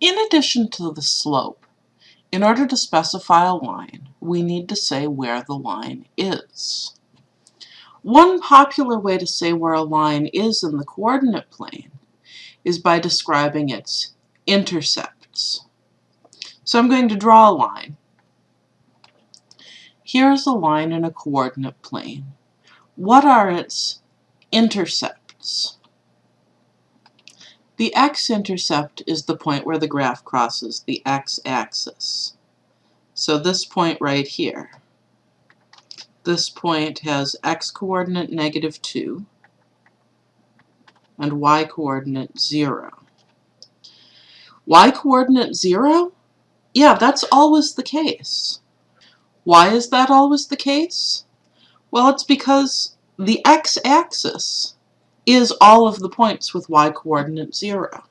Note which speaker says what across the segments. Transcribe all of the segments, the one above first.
Speaker 1: In addition to the slope, in order to specify a line, we need to say where the line is. One popular way to say where a line is in the coordinate plane is by describing its intercepts. So I'm going to draw a line. Here's a line in a coordinate plane. What are its intercepts? The x-intercept is the point where the graph crosses the x-axis. So this point right here. This point has x-coordinate negative 2 and y-coordinate 0. Y-coordinate 0? Yeah, that's always the case. Why is that always the case? Well, it's because the x-axis is all of the points with y-coordinate 0.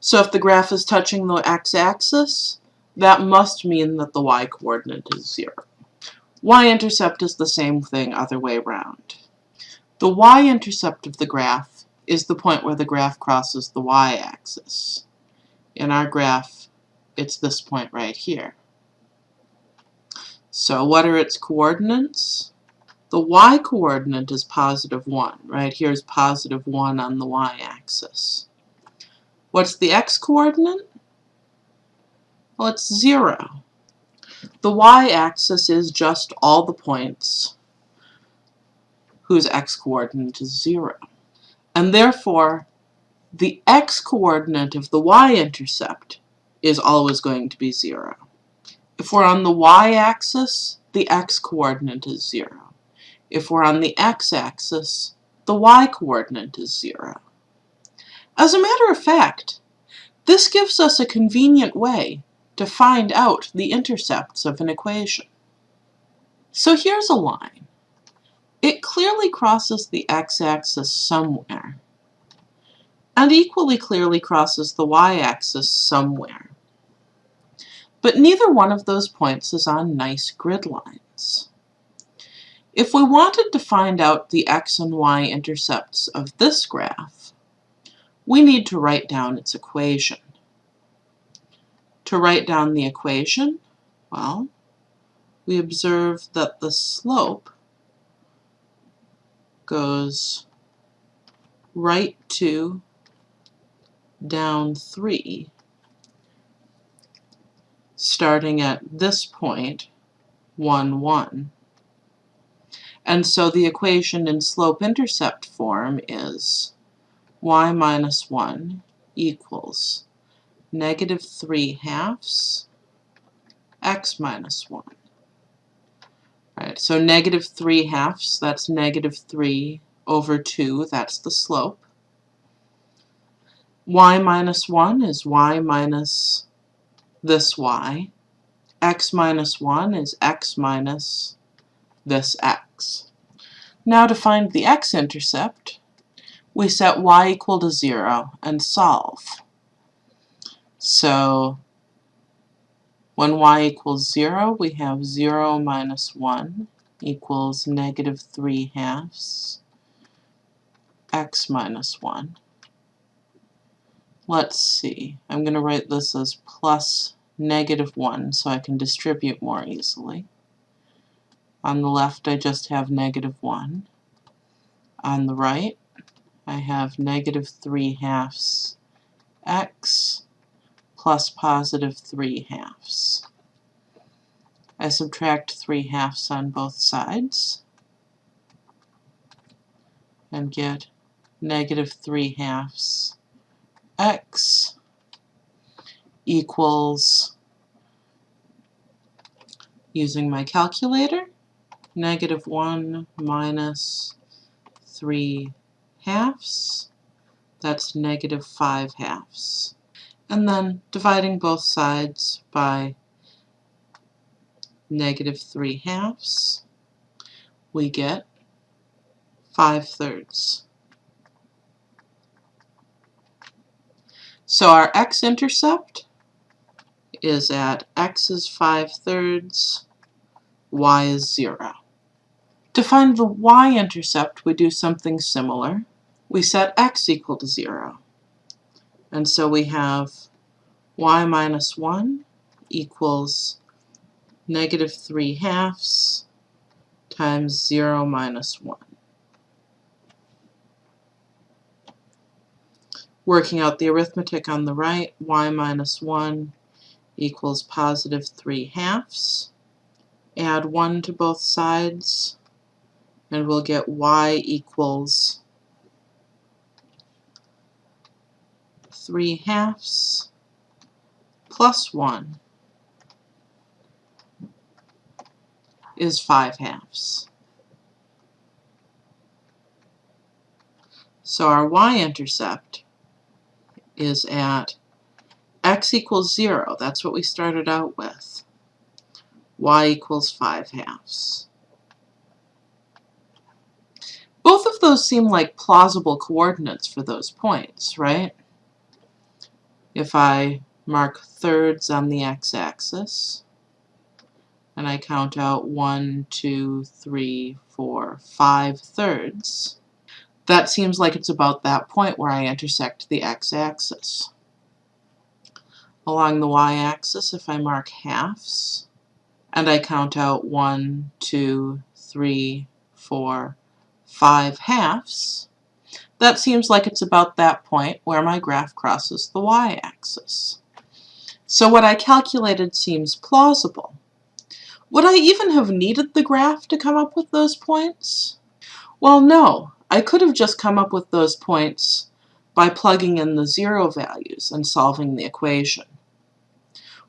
Speaker 1: So if the graph is touching the x-axis, that must mean that the y-coordinate is 0 y-intercept is the same thing other way around. The y-intercept of the graph is the point where the graph crosses the y-axis. In our graph, it's this point right here. So what are its coordinates? The y-coordinate is positive 1. Right here's positive 1 on the y-axis. What's the x-coordinate? Well, it's 0. The y-axis is just all the points whose x-coordinate is 0. And therefore, the x-coordinate of the y-intercept is always going to be 0. If we're on the y-axis, the x-coordinate is 0. If we're on the x-axis, the y-coordinate is 0. As a matter of fact, this gives us a convenient way to find out the intercepts of an equation. So here's a line. It clearly crosses the x-axis somewhere, and equally clearly crosses the y-axis somewhere. But neither one of those points is on nice grid lines. If we wanted to find out the x and y intercepts of this graph, we need to write down its equation. To write down the equation, well, we observe that the slope goes right 2, down 3, starting at this point, 1, 1. And so the equation in slope-intercept form is y minus 1 equals negative 3 halves x minus 1. Right, so negative 3 halves, that's negative 3 over 2, that's the slope. y minus 1 is y minus this y. x minus 1 is x minus this x. Now to find the x-intercept, we set y equal to 0 and solve. So when y equals 0, we have 0 minus 1 equals negative 3 halves x minus 1. Let's see. I'm going to write this as plus negative 1 so I can distribute more easily. On the left I just have negative 1. On the right I have negative 3 halves x plus positive 3 halves. I subtract 3 halves on both sides and get negative 3 halves x equals, using my calculator, negative 1 minus 3 halves, that's negative 5 halves and then dividing both sides by negative 3 halves, we get 5 thirds. So our x-intercept is at x is 5 thirds, y is 0. To find the y-intercept, we do something similar. We set x equal to 0. And so we have y minus 1 equals negative 3 halves times 0 minus 1. Working out the arithmetic on the right, y minus 1 equals positive 3 halves. Add 1 to both sides, and we'll get y equals 3 halves plus 1 is 5 halves. So our y-intercept is at x equals 0. That's what we started out with. y equals 5 halves. Both of those seem like plausible coordinates for those points, right? If I mark thirds on the x-axis, and I count out one, two, three, four, five thirds, that seems like it's about that point where I intersect the x-axis. Along the y-axis, if I mark halves, and I count out one, two, three, four, five halves, that seems like it's about that point where my graph crosses the y-axis. So what I calculated seems plausible. Would I even have needed the graph to come up with those points? Well, no. I could have just come up with those points by plugging in the zero values and solving the equation.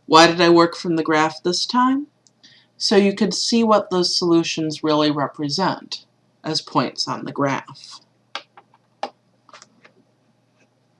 Speaker 1: Why did I work from the graph this time? So you could see what those solutions really represent as points on the graph.